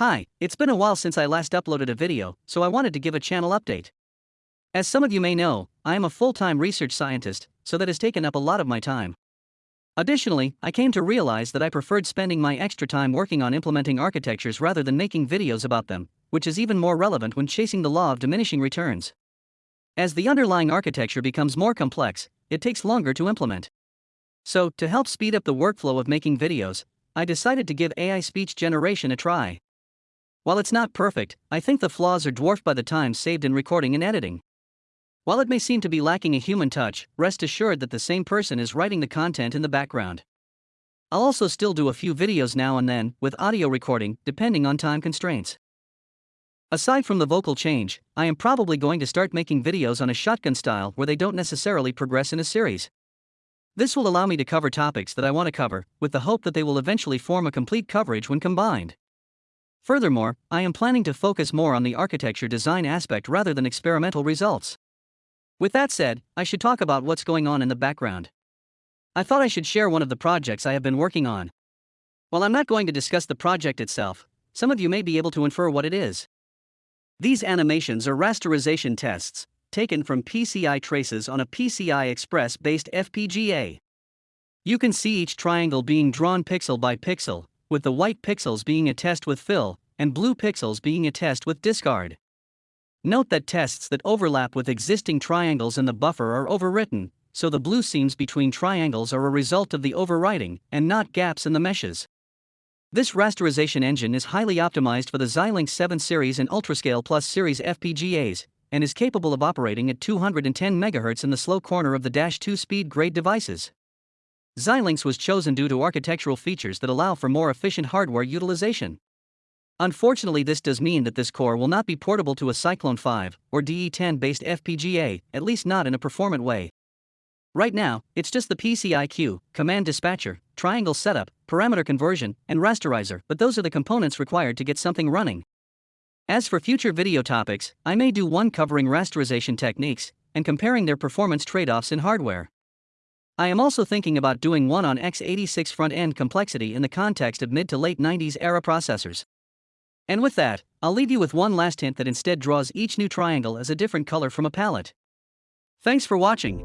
Hi, it's been a while since I last uploaded a video, so I wanted to give a channel update. As some of you may know, I am a full time research scientist, so that has taken up a lot of my time. Additionally, I came to realize that I preferred spending my extra time working on implementing architectures rather than making videos about them, which is even more relevant when chasing the law of diminishing returns. As the underlying architecture becomes more complex, it takes longer to implement. So, to help speed up the workflow of making videos, I decided to give AI speech generation a try. While it's not perfect, I think the flaws are dwarfed by the time saved in recording and editing. While it may seem to be lacking a human touch, rest assured that the same person is writing the content in the background. I'll also still do a few videos now and then, with audio recording, depending on time constraints. Aside from the vocal change, I am probably going to start making videos on a shotgun style where they don't necessarily progress in a series. This will allow me to cover topics that I want to cover, with the hope that they will eventually form a complete coverage when combined. Furthermore, I am planning to focus more on the architecture design aspect rather than experimental results. With that said, I should talk about what's going on in the background. I thought I should share one of the projects I have been working on. While I'm not going to discuss the project itself, some of you may be able to infer what it is. These animations are rasterization tests, taken from PCI traces on a PCI Express based FPGA. You can see each triangle being drawn pixel by pixel, with the white pixels being a test with fill, and blue pixels being a test with discard. Note that tests that overlap with existing triangles in the buffer are overwritten, so the blue seams between triangles are a result of the overwriting and not gaps in the meshes. This rasterization engine is highly optimized for the Xilinx 7 series and Ultrascale Plus series FPGAs and is capable of operating at 210 MHz in the slow corner of the Dash 2 speed grade devices. Xilinx was chosen due to architectural features that allow for more efficient hardware utilization. Unfortunately, this does mean that this core will not be portable to a Cyclone 5 or DE10 based FPGA, at least not in a performant way. Right now, it's just the PCIQ, command dispatcher, triangle setup, parameter conversion, and rasterizer, but those are the components required to get something running. As for future video topics, I may do one covering rasterization techniques and comparing their performance trade offs in hardware. I am also thinking about doing one on x86 front end complexity in the context of mid to late 90s era processors. And with that, I'll leave you with one last hint that instead draws each new triangle as a different color from a palette. Thanks for watching.